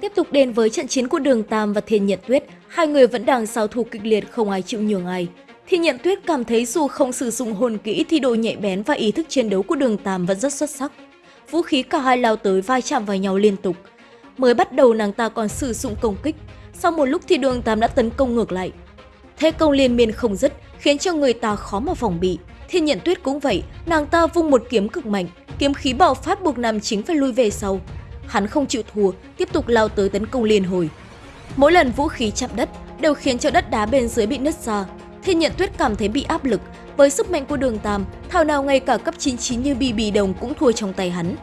Tiếp tục đến với trận chiến của Đường Tam và Thiên Nhận Tuyết, hai người vẫn đang giao thủ kịch liệt không ai chịu nhường ai. Thiên Nhận Tuyết cảm thấy dù không sử dụng hồn kỹ thì độ nhạy bén và ý thức chiến đấu của Đường Tam vẫn rất xuất sắc. Vũ khí cả hai lao tới vai chạm vào nhau liên tục. Mới bắt đầu nàng ta còn sử dụng công kích, sau một lúc thì Đường Tam đã tấn công ngược lại. Thế công liên miên không dứt khiến cho người ta khó mà phòng bị. Thiên Nhận Tuyết cũng vậy, nàng ta vung một kiếm cực mạnh, kiếm khí bạo phát buộc Nam Chính phải lui về sau. Hắn không chịu thua, tiếp tục lao tới tấn công liên hồi. Mỗi lần vũ khí chạm đất đều khiến cho đất đá bên dưới bị nứt ra. Thiên Nhận Tuyết cảm thấy bị áp lực, với sức mạnh của Đường Tam, thảo nào ngay cả cấp 99 như Bì Bì Đồng cũng thua trong tay hắn.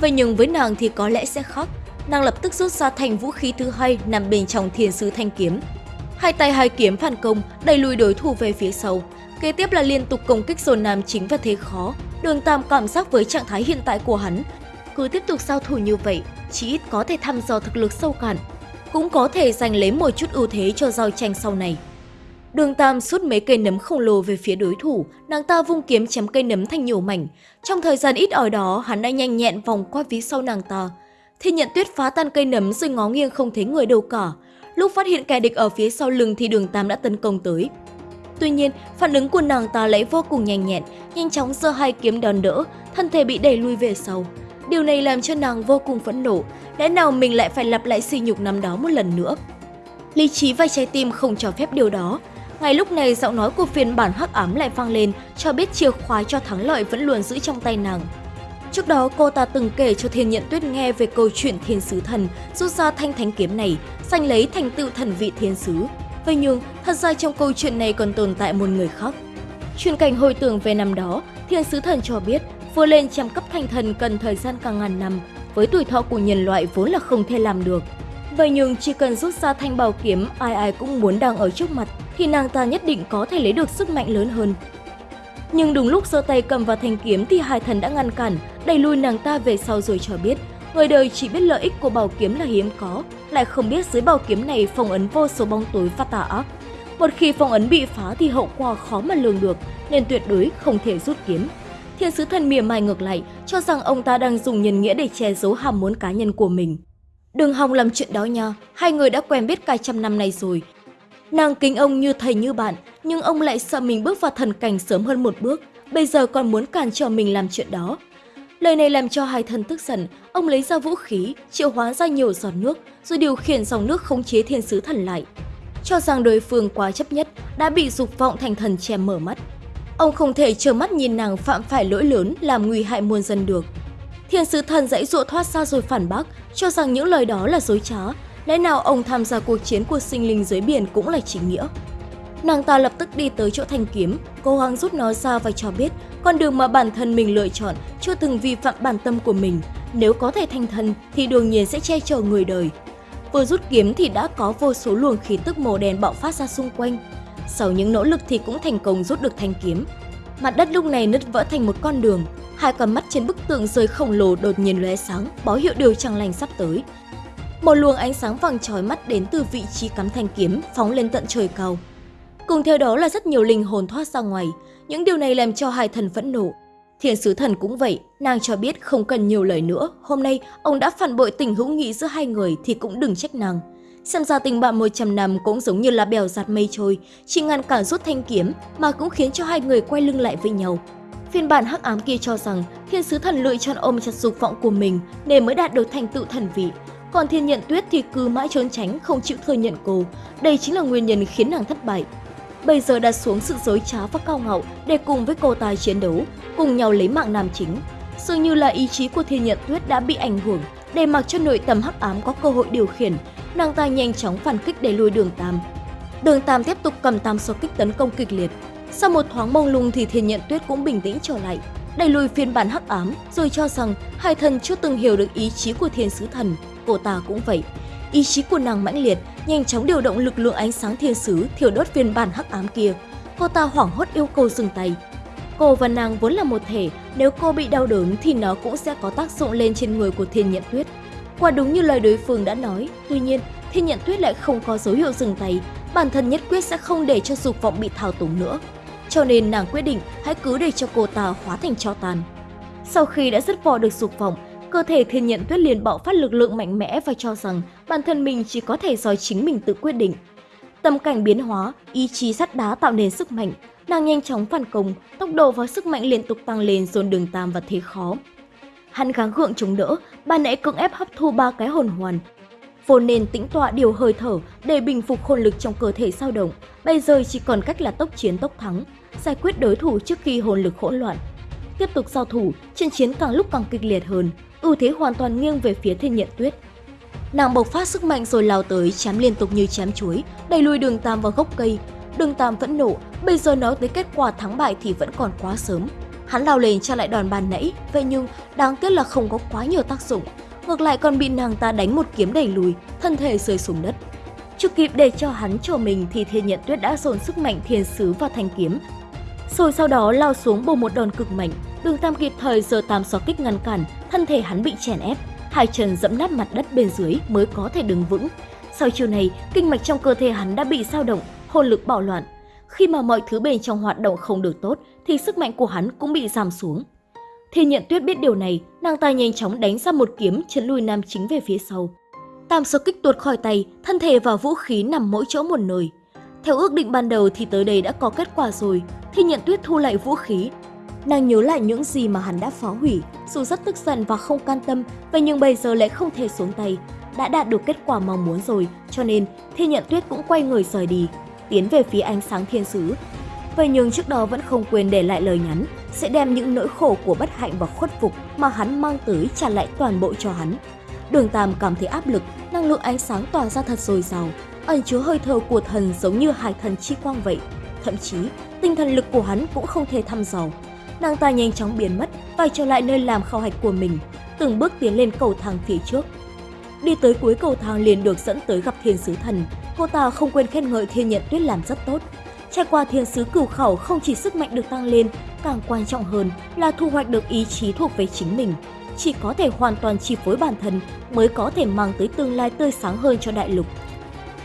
Vậy nhưng với nàng thì có lẽ sẽ khác. Nàng lập tức rút ra thành vũ khí thứ hai nằm bên trong thiên sứ thanh kiếm. Hai tay hai kiếm phản công, đẩy lùi đối thủ về phía sau. Kế tiếp là liên tục công kích dồn nam chính và thế khó. Đường Tam cảm giác với trạng thái hiện tại của hắn. Cứ tiếp tục giao thủ như vậy, chỉ ít có thể thăm dò thực lực sâu cạn. Cũng có thể giành lấy một chút ưu thế cho giao tranh sau này. Đường Tam sút mấy cây nấm khổng lồ về phía đối thủ, nàng ta vung kiếm chém cây nấm thành nhiều mảnh. Trong thời gian ít ỏi đó, hắn đã nhanh nhẹn vòng qua phía sau nàng ta. Thiên nhận tuyết phá tan cây nấm rồi ngó nghiêng không thấy người đâu cả. Lúc phát hiện kẻ địch ở phía sau lưng thì đường Tam đã tấn công tới. Tuy nhiên, phản ứng của nàng ta lại vô cùng nhanh nhẹn, nhanh chóng giơ hai kiếm đòn đỡ, thân thể bị đẩy lui về sau. Điều này làm cho nàng vô cùng phẫn nộ, lẽ nào mình lại phải lặp lại sỉ nhục năm đó một lần nữa. Lý trí và trái tim không cho phép điều đó. Ngay lúc này giọng nói của phiên bản hắc ám lại vang lên, cho biết chìa khóa cho thắng lợi vẫn luôn giữ trong tay nàng. Trước đó cô ta từng kể cho Thiên Nhận Tuyết nghe về câu chuyện Thiên Sứ Thần rút ra thanh thánh kiếm này, giành lấy thành tựu thần vị Thiên Sứ. Vậy nhưng, thật ra trong câu chuyện này còn tồn tại một người khác. Chuyện cảnh hồi tưởng về năm đó, Thiên Sứ Thần cho biết vừa lên trăm cấp thành thần cần thời gian cả ngàn năm, với tuổi thọ của nhân loại vốn là không thể làm được. Vậy nhưng chỉ cần rút ra thanh bảo kiếm ai ai cũng muốn đang ở trước mặt thì nàng ta nhất định có thể lấy được sức mạnh lớn hơn. Nhưng đúng lúc giơ tay cầm vào thanh kiếm thì hai thần đã ngăn cản, đẩy lui nàng ta về sau rồi cho biết người đời chỉ biết lợi ích của bảo kiếm là hiếm có, lại không biết dưới bảo kiếm này phong ấn vô số bóng tối và tà ác. Một khi phong ấn bị phá thì hậu quả khó mà lường được, nên tuyệt đối không thể rút kiếm. Thiên sứ thần mỉa mai ngược lại, cho rằng ông ta đang dùng nhân nghĩa để che giấu ham muốn cá nhân của mình. Đừng hòng làm chuyện đó nha, hai người đã quen biết cả trăm năm nay rồi. Nàng kính ông như thầy như bạn, nhưng ông lại sợ mình bước vào thần cảnh sớm hơn một bước, bây giờ còn muốn cản trở mình làm chuyện đó. Lời này làm cho hai thần tức giận, ông lấy ra vũ khí, triệu hóa ra nhiều giọt nước, rồi điều khiển dòng nước khống chế thiên sứ thần lại. Cho rằng đối phương quá chấp nhất, đã bị dục vọng thành thần che mở mắt. Ông không thể trơ mắt nhìn nàng phạm phải lỗi lớn làm nguy hại muôn dân được. Thiên sứ thần dãy dụa thoát ra rồi phản bác, cho rằng những lời đó là dối trá. Lẽ nào ông tham gia cuộc chiến của sinh linh dưới biển cũng là chính nghĩa? Nàng ta lập tức đi tới chỗ thanh kiếm, cố gắng rút nó ra và cho biết con đường mà bản thân mình lựa chọn chưa từng vi phạm bản tâm của mình. Nếu có thể thanh thần thì đương nhiên sẽ che chở người đời. Vừa rút kiếm thì đã có vô số luồng khí tức màu đen bạo phát ra xung quanh. Sau những nỗ lực thì cũng thành công rút được thanh kiếm. Mặt đất lúc này nứt vỡ thành một con đường. Hai con mắt trên bức tượng rơi khổng lồ đột nhiên lóe sáng, báo hiệu điều chẳng lành sắp tới. Một luồng ánh sáng vàng chói mắt đến từ vị trí cắm thanh kiếm phóng lên tận trời cao. Cùng theo đó là rất nhiều linh hồn thoát ra ngoài, những điều này làm cho hai thần phẫn nộ. Thiên sứ thần cũng vậy, nàng cho biết không cần nhiều lời nữa, hôm nay ông đã phản bội tình hữu nghị giữa hai người thì cũng đừng trách nàng. Xem ra tình bạn 100 năm cũng giống như là bèo giạt mây trôi, chỉ ngăn cản rút thanh kiếm mà cũng khiến cho hai người quay lưng lại với nhau. Phiên bản hắc ám kia cho rằng thiên sứ thần lựa chọn ôm chặt dục vọng của mình nên mới đạt được thành tựu thần vị. Còn thiên nhận tuyết thì cứ mãi trốn tránh không chịu thừa nhận cô. Đây chính là nguyên nhân khiến nàng thất bại bây giờ đặt xuống sự dối trá và cao ngạo để cùng với cô ta chiến đấu, cùng nhau lấy mạng nam chính. Dường như là ý chí của Thiên Nhận Tuyết đã bị ảnh hưởng, để mặc cho nội tâm hắc ám có cơ hội điều khiển, nàng ta nhanh chóng phản kích để lùi đường Tam. Đường Tam tiếp tục cầm tam số kích tấn công kịch liệt. Sau một thoáng mông lung thì Thiên Nhận Tuyết cũng bình tĩnh trở lại, đẩy lùi phiên bản hắc ám rồi cho rằng hai thần chưa từng hiểu được ý chí của Thiên Sứ Thần, cô ta cũng vậy. Ý chí của nàng mãnh liệt, nhanh chóng điều động lực lượng ánh sáng thiên sứ thiêu đốt phiên bản hắc ám kia. Cô ta hoảng hốt yêu cầu dừng tay. Cô và nàng vốn là một thể, nếu cô bị đau đớn thì nó cũng sẽ có tác dụng lên trên người của thiên nhận tuyết. Quả đúng như lời đối phương đã nói, tuy nhiên thiên nhận tuyết lại không có dấu hiệu dừng tay, bản thân nhất quyết sẽ không để cho dục vọng bị thao túng nữa. Cho nên nàng quyết định hãy cứ để cho cô ta hóa thành cho tàn. Sau khi đã dứt bỏ được dục vọng, cơ thể thiên nhận tuyết liền bạo phát lực lượng mạnh mẽ và cho rằng bản thân mình chỉ có thể do chính mình tự quyết định. Tâm cảnh biến hóa, ý chí sắt đá tạo nên sức mạnh, nàng nhanh chóng phản công, tốc độ và sức mạnh liên tục tăng lên dồn đường tam và thế khó. Hắn gắng gượng chống đỡ, ban nãy cưỡng ép hấp thu ba cái hồn hoàn. vô nên tĩnh tọa điều hơi thở để bình phục hồn lực trong cơ thể sao động, bây giờ chỉ còn cách là tốc chiến tốc thắng, giải quyết đối thủ trước khi hồn lực hỗn loạn. Tiếp tục giao thủ, trận chiến càng lúc càng kịch liệt hơn, ưu thế hoàn toàn nghiêng về phía thiên nhận tuyết. Nàng bộc phát sức mạnh rồi lao tới, chém liên tục như chém chuối, đẩy lùi đường tam vào gốc cây. Đường tam vẫn nộ, bây giờ nói tới kết quả thắng bại thì vẫn còn quá sớm. Hắn lao lên trả lại đòn bàn nãy, vậy nhưng đáng tiếc là không có quá nhiều tác dụng. Ngược lại còn bị nàng ta đánh một kiếm đẩy lùi, thân thể rơi xuống đất. Chưa kịp để cho hắn cho mình thì thiên nhận tuyết đã dồn sức mạnh thiên sứ vào thanh kiếm. Rồi sau đó lao xuống bổ một đòn cực mạnh, đường tam kịp thời giờ tam xó kích ngăn cản, thân thể hắn bị chèn ép, hai chân dẫm nát mặt đất bên dưới mới có thể đứng vững. Sau chiều này, kinh mạch trong cơ thể hắn đã bị sao động, hồn lực bạo loạn. Khi mà mọi thứ bên trong hoạt động không được tốt, thì sức mạnh của hắn cũng bị giảm xuống. Thiên nhận tuyết biết điều này, nàng ta nhanh chóng đánh ra một kiếm chấn lùi nam chính về phía sau. Tam số kích tuột khỏi tay, thân thể và vũ khí nằm mỗi chỗ một nơi. Theo ước định ban đầu thì tới đây đã có kết quả rồi, Thiên nhận tuyết thu lại vũ khí. Nàng nhớ lại những gì mà hắn đã phá hủy, dù rất tức giận và không can tâm, vậy nhưng bây giờ lại không thể xuống tay. Đã đạt được kết quả mong muốn rồi, cho nên Thiên nhận tuyết cũng quay người rời đi, tiến về phía ánh sáng thiên sứ. Vậy nhưng trước đó vẫn không quên để lại lời nhắn, sẽ đem những nỗi khổ của bất hạnh và khuất phục mà hắn mang tới trả lại toàn bộ cho hắn. Đường Tam cảm thấy áp lực, năng lượng ánh sáng tỏa ra thật dồi dào, ẩn chứa hơi thở của thần giống như hải thần chi quang vậy. Thậm chí, tinh thần lực của hắn cũng không thể thăm dò. Nàng ta nhanh chóng biến mất, quay trở lại nơi làm khảo hạch của mình, từng bước tiến lên cầu thang phía trước. Đi tới cuối cầu thang liền được dẫn tới gặp thiên sứ thần. Cô ta không quên khen ngợi thiên nhận tuyết làm rất tốt. Trải qua thiên sứ cửu khẩu không chỉ sức mạnh được tăng lên, càng quan trọng hơn là thu hoạch được ý chí thuộc về chính mình. Chỉ có thể hoàn toàn chi phối bản thân mới có thể mang tới tương lai tươi sáng hơn cho đại lục.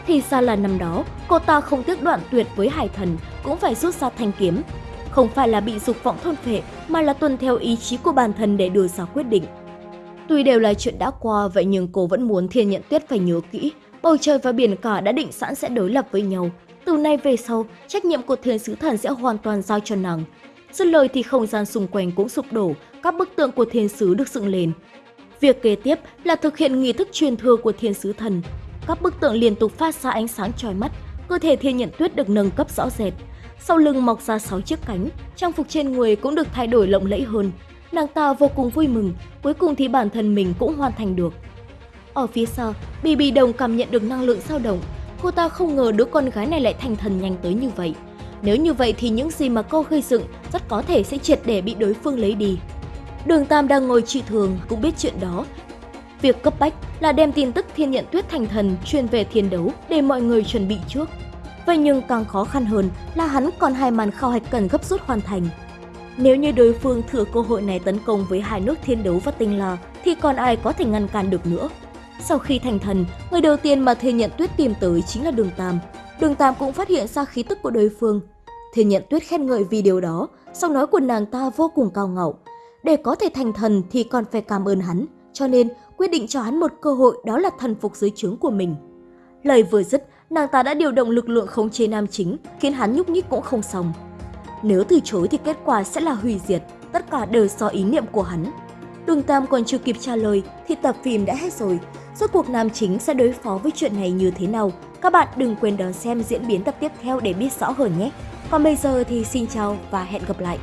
Thì ra là năm đó, cô ta không tiếc đoạn tuyệt với hải thần cũng phải rút ra thanh kiếm. Không phải là bị dục vọng thôn phệ mà là tuân theo ý chí của bản thân để đưa ra quyết định. Tuy đều là chuyện đã qua vậy nhưng cô vẫn muốn thiên nhận tuyết phải nhớ kỹ. Bầu trời và biển cả đã định sẵn sẽ đối lập với nhau. Từ nay về sau, trách nhiệm của thiên sứ thần sẽ hoàn toàn giao cho nàng. Dứt lời thì không gian xung quanh cũng sụp đổ, các bức tượng của thiên sứ được dựng lên. Việc kế tiếp là thực hiện nghi thức truyền thừa của thiên sứ thần. Các bức tượng liên tục phát ra ánh sáng chói mắt, cơ thể thiên nhận tuyết được nâng cấp rõ rệt. Sau lưng mọc ra 6 chiếc cánh, trang phục trên người cũng được thay đổi lộng lẫy hơn. Nàng ta vô cùng vui mừng, cuối cùng thì bản thân mình cũng hoàn thành được. Ở phía sau, Bì Bì Đồng cảm nhận được năng lượng dao động. Cô ta không ngờ đứa con gái này lại thành thần nhanh tới như vậy. Nếu như vậy thì những gì mà cô gây dựng rất có thể sẽ triệt để bị đối phương lấy đi. Đường Tam đang ngồi trị thường cũng biết chuyện đó. Việc cấp bách là đem tin tức thiên nhận tuyết thành thần truyền về thiên đấu để mọi người chuẩn bị trước. Vậy nhưng càng khó khăn hơn là hắn còn hai màn khảo hạch cần gấp rút hoàn thành. Nếu như đối phương thừa cơ hội này tấn công với hai nước thiên đấu và tinh la thì còn ai có thể ngăn cản được nữa. Sau khi thành thần, người đầu tiên mà Thiên Nhận Tuyết tìm tới chính là Đường Tam. Đường Tam cũng phát hiện ra khí tức của đối phương. Thiên Nhận Tuyết khen ngợi vì điều đó, sau nói của nàng ta vô cùng cao ngạo. Để có thể thành thần thì còn phải cảm ơn hắn, cho nên quyết định cho hắn một cơ hội đó là thần phục dưới trướng của mình. Lời vừa dứt, nàng ta đã điều động lực lượng khống chế nam chính, khiến hắn nhúc nhích cũng không xong. Nếu từ chối thì kết quả sẽ là hủy diệt, tất cả đều do ý niệm của hắn. Đường Tam còn chưa kịp trả lời thì tập phim đã hết rồi. Rốt cuộc nam chính sẽ đối phó với chuyện này như thế nào? Các bạn đừng quên đón xem diễn biến tập tiếp theo để biết rõ hơn nhé. Còn bây giờ thì xin chào và hẹn gặp lại.